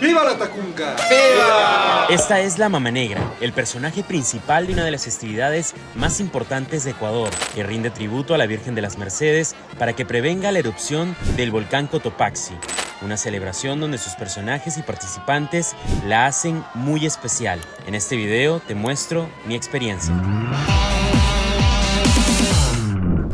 ¡Viva la Tacunga! ¡Viva! Esta es la Mama Negra, el personaje principal de una de las festividades más importantes de Ecuador, que rinde tributo a la Virgen de las Mercedes para que prevenga la erupción del volcán Cotopaxi. Una celebración donde sus personajes y participantes la hacen muy especial. En este video te muestro mi experiencia.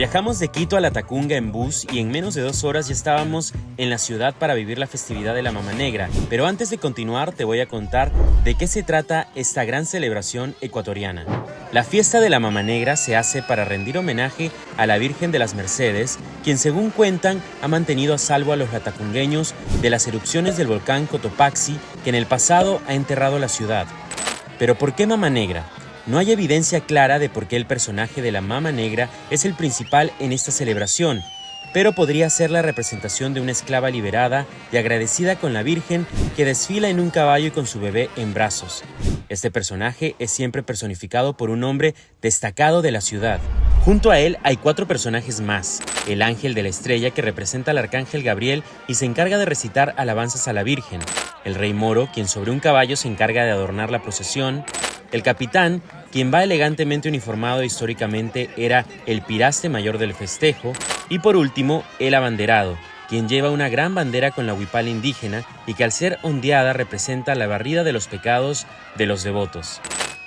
Viajamos de Quito a La Tacunga en bus y en menos de dos horas ya estábamos en la ciudad para vivir la festividad de la Mama Negra. Pero antes de continuar te voy a contar de qué se trata esta gran celebración ecuatoriana. La fiesta de la Mama Negra se hace para rendir homenaje a la Virgen de las Mercedes, quien según cuentan ha mantenido a salvo a los latacungueños de las erupciones del volcán Cotopaxi que en el pasado ha enterrado la ciudad. Pero ¿por qué Mama Negra? No hay evidencia clara de por qué el personaje de la Mama Negra es el principal en esta celebración, pero podría ser la representación de una esclava liberada y agradecida con la Virgen que desfila en un caballo y con su bebé en brazos. Este personaje es siempre personificado por un hombre destacado de la ciudad. Junto a él hay cuatro personajes más. El ángel de la estrella que representa al arcángel Gabriel y se encarga de recitar alabanzas a la Virgen. El rey moro, quien sobre un caballo se encarga de adornar la procesión el capitán, quien va elegantemente uniformado históricamente, era el piraste mayor del festejo, y por último, el abanderado, quien lleva una gran bandera con la huipala indígena y que al ser ondeada representa la barrida de los pecados de los devotos.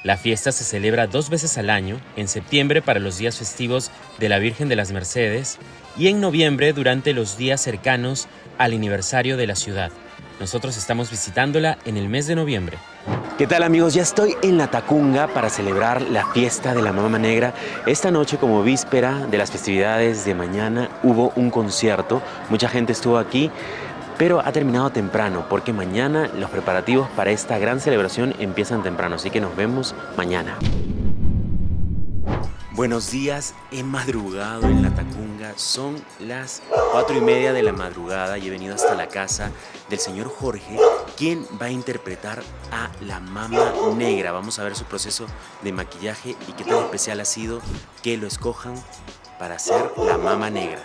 La fiesta se celebra dos veces al año, en septiembre para los días festivos de la Virgen de las Mercedes y en noviembre durante los días cercanos al aniversario de la ciudad. Nosotros estamos visitándola en el mes de noviembre. ¿Qué tal amigos? Ya estoy en La Tacunga para celebrar la fiesta de la Mama Negra. Esta noche como víspera de las festividades de mañana hubo un concierto. Mucha gente estuvo aquí, pero ha terminado temprano porque mañana los preparativos para esta gran celebración empiezan temprano. Así que nos vemos mañana. Buenos días, he madrugado en La Tacunga, son las cuatro y media de la madrugada y he venido hasta la casa del señor Jorge, quien va a interpretar a la Mama Negra. Vamos a ver su proceso de maquillaje y qué tan especial ha sido que lo escojan para ser la Mama Negra.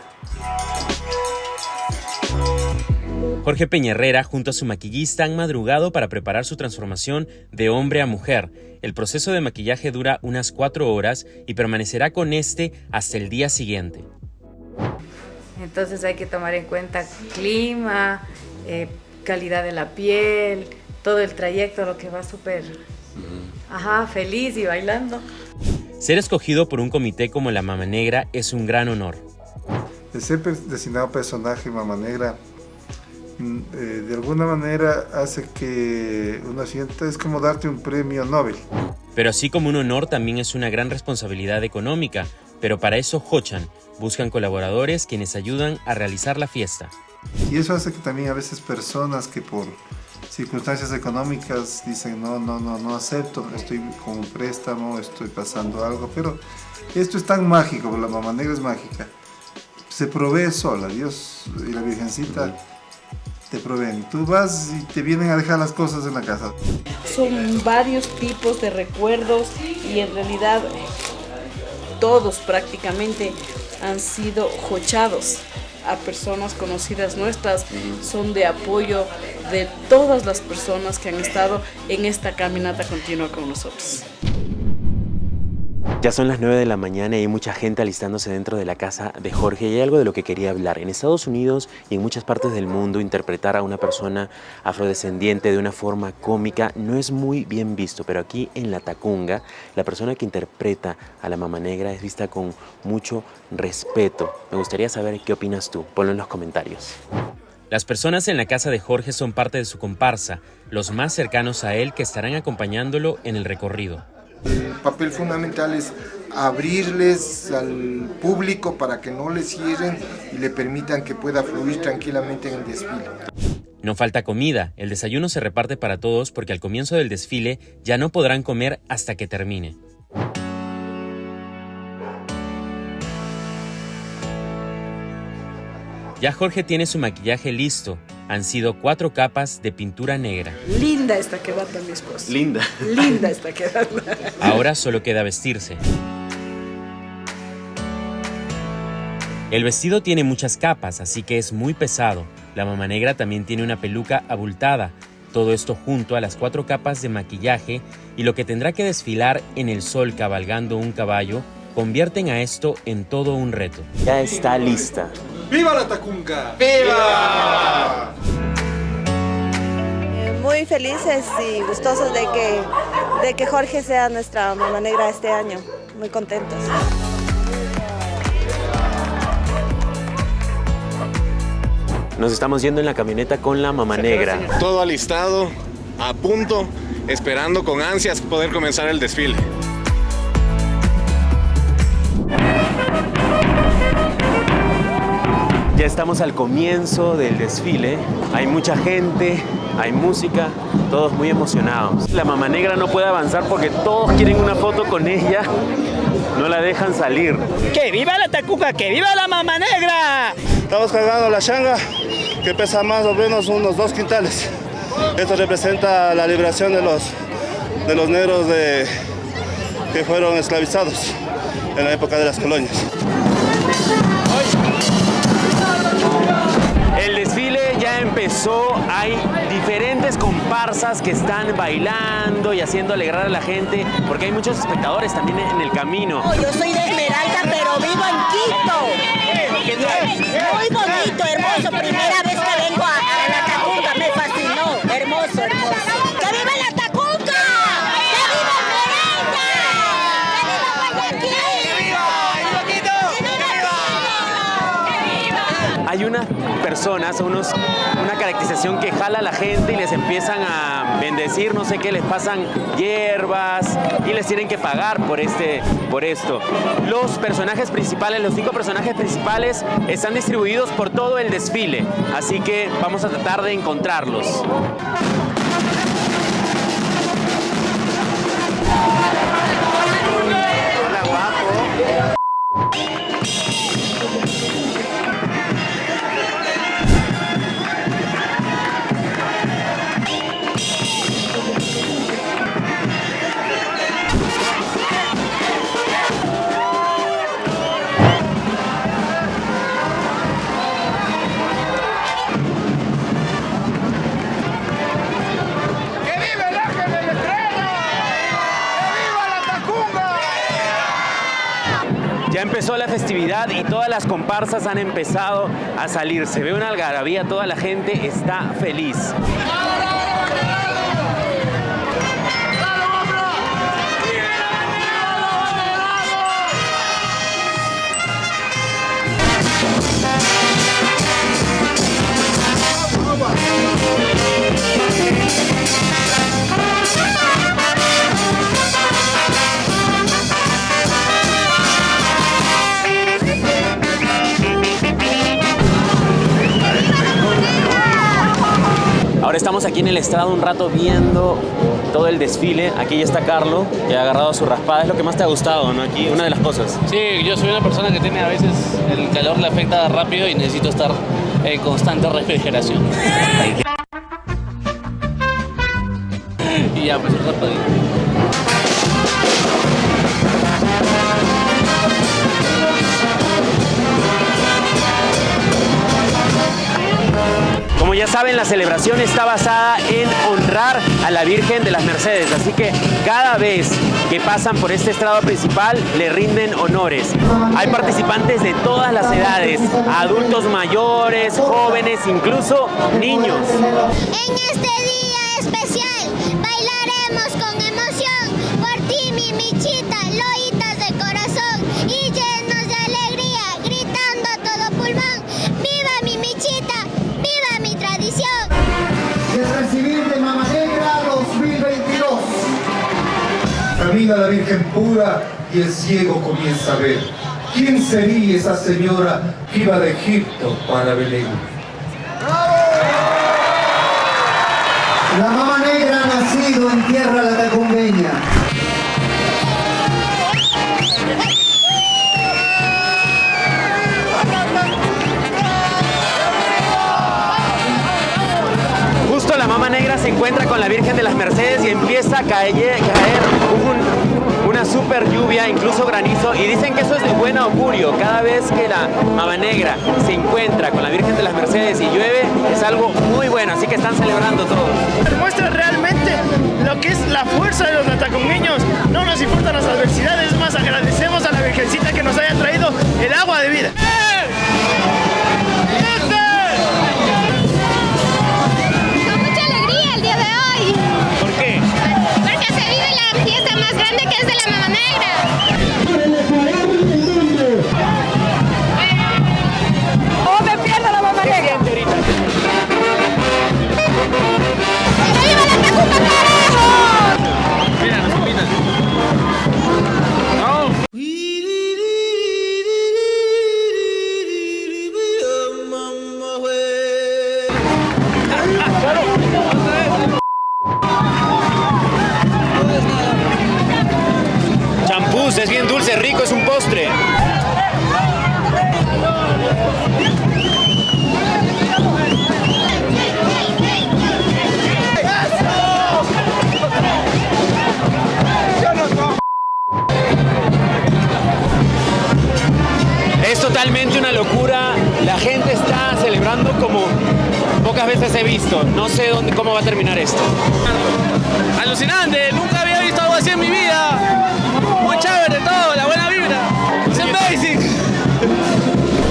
Jorge Peñerrera junto a su maquillista han madrugado para preparar su transformación de hombre a mujer. El proceso de maquillaje dura unas cuatro horas y permanecerá con este hasta el día siguiente. Entonces hay que tomar en cuenta clima, eh, calidad de la piel, todo el trayecto, lo que va súper, ajá, feliz y bailando. Ser escogido por un comité como la Mama Negra es un gran honor. De ser designado personaje Mama Negra eh, de alguna manera hace que uno sienta, es como darte un premio Nobel. Pero así como un honor también es una gran responsabilidad económica, pero para eso Hochan buscan colaboradores quienes ayudan a realizar la fiesta. Y eso hace que también a veces personas que por circunstancias económicas dicen no, no, no, no acepto, estoy con un préstamo, estoy pasando algo, pero esto es tan mágico, la mamá negra es mágica. Se provee sola, Dios y la Virgencita te proveen. Tú vas y te vienen a dejar las cosas en la casa. Son varios tipos de recuerdos y en realidad todos prácticamente han sido jochados a personas conocidas nuestras, son de apoyo de todas las personas que han estado en esta caminata continua con nosotros. Ya son las 9 de la mañana y hay mucha gente alistándose dentro de la casa de Jorge y hay algo de lo que quería hablar. En Estados Unidos y en muchas partes del mundo interpretar a una persona afrodescendiente de una forma cómica no es muy bien visto, pero aquí en La Tacunga la persona que interpreta a la Mama Negra es vista con mucho respeto. Me gustaría saber qué opinas tú, ponlo en los comentarios. Las personas en la casa de Jorge son parte de su comparsa, los más cercanos a él que estarán acompañándolo en el recorrido. El papel fundamental es abrirles al público para que no les cierren y le permitan que pueda fluir tranquilamente en el desfile. No falta comida, el desayuno se reparte para todos porque al comienzo del desfile ya no podrán comer hasta que termine. Ya Jorge tiene su maquillaje listo. Han sido cuatro capas de pintura negra. Linda esta quedata, mi esposa. Linda. Linda esta quedata. Ahora solo queda vestirse. El vestido tiene muchas capas, así que es muy pesado. La mama negra también tiene una peluca abultada. Todo esto junto a las cuatro capas de maquillaje y lo que tendrá que desfilar en el sol cabalgando un caballo convierten a esto en todo un reto. Ya está lista. ¡Viva la Tacunga! ¡Viva! Eh, muy felices y gustosos de que, de que Jorge sea nuestra mamá negra este año. Muy contentos. Nos estamos yendo en la camioneta con la mamá negra. Todo alistado, a punto, esperando con ansias poder comenzar el desfile. Ya estamos al comienzo del desfile. Hay mucha gente, hay música, todos muy emocionados. La mamá negra no puede avanzar porque todos quieren una foto con ella. No la dejan salir. ¡Que viva la tacuca! ¡Que viva la mamá negra! Estamos cargando la changa que pesa más o menos unos dos quintales. Esto representa la liberación de los, de los negros de, que fueron esclavizados en la época de las colonias. Hay diferentes comparsas que están bailando y haciendo alegrar a la gente, porque hay muchos espectadores también en el camino. Yo soy de Esmeralda, pero vivo en Quito. Muy bonito, hermoso, primera vez que vengo a, a la Tacunga, me fascinó, hermoso, hermoso. ¡Que viva la Tacunga! ¡Que viva Esmeralda! ¡Que viva Guayaquil! ¡Que viva Hay unas personas, unos, una caracterización que jala a la gente y les empiezan a bendecir, no sé qué, les pasan hierbas y les tienen que pagar por, este, por esto. Los personajes principales, los cinco personajes principales están distribuidos por todo el desfile, así que vamos a tratar de encontrarlos. Empezó la festividad y todas las comparsas han empezado a salir. Se ve una algarabía, toda la gente está feliz. Estamos aquí en el estrado un rato viendo todo el desfile. Aquí ya está Carlo, que ha agarrado su raspada. Es lo que más te ha gustado, ¿no? Aquí, una de las cosas. Sí, yo soy una persona que tiene a veces el calor le afecta rápido y necesito estar en constante refrigeración. y ya, pues un raspadito. Ya saben, la celebración está basada en honrar a la Virgen de las Mercedes, así que cada vez que pasan por este estrado principal le rinden honores. Hay participantes de todas las edades, adultos mayores, jóvenes, incluso niños. En este día especial bailaremos con emoción por ti, mi michita, loitas Virgen pura y el ciego comienza a ver. ¿Quién sería esa señora que iba de Egipto para Belén? La Mama Negra ha nacido en tierra latacungueña. Justo la Mama Negra se encuentra con la Virgen de las Mercedes y empieza a caer, super lluvia, incluso granizo, y dicen que eso es de buen augurio. Cada vez que la Mama Negra se encuentra con la Virgen de las Mercedes y llueve, es algo muy bueno, así que están celebrando todos. Demuestra realmente lo que es la fuerza de los natacungueños. No nos importan las adversidades, más agradecemos a la Virgencita que nos haya traído el agua de vida. Es de la Negra. Es bien dulce, rico, es un postre. Es totalmente una locura. Pocas veces he visto. No sé dónde, cómo va a terminar esto. Alucinante, nunca había visto algo así en mi vida. Muy chévere todo, la buena vibra. Es amazing.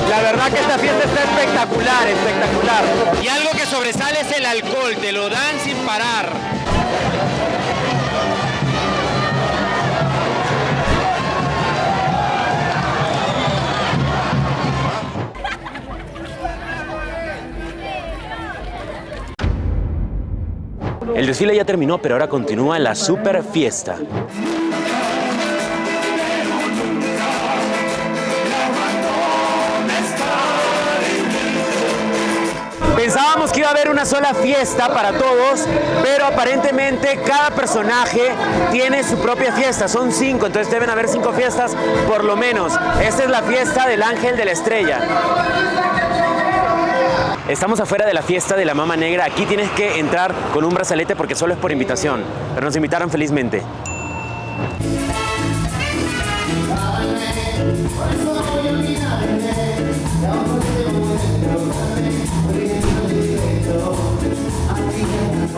La verdad que esta fiesta está espectacular, espectacular. Y algo que sobresale es el alcohol, te lo dan sin parar. El desfile ya terminó, pero ahora continúa la super fiesta. Pensábamos que iba a haber una sola fiesta para todos, pero aparentemente cada personaje tiene su propia fiesta. Son cinco, entonces deben haber cinco fiestas por lo menos. Esta es la fiesta del Ángel de la Estrella. Estamos afuera de la fiesta de la Mama Negra. Aquí tienes que entrar con un brazalete porque solo es por invitación. Pero nos invitaron felizmente.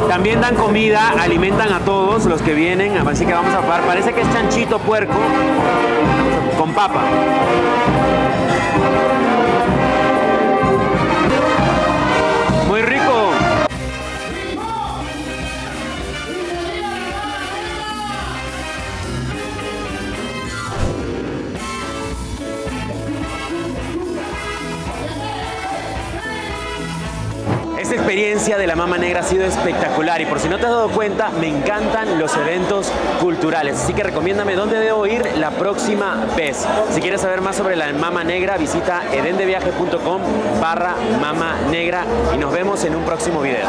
También dan comida, alimentan a todos los que vienen, así que vamos a probar. Parece que es chanchito puerco con papa. Experiencia de la Mama Negra ha sido espectacular y por si no te has dado cuenta, me encantan los eventos culturales. Así que recomiéndame dónde debo ir la próxima vez. Si quieres saber más sobre la Mama Negra, visita edendeviaje.com barra Mama Negra y nos vemos en un próximo video.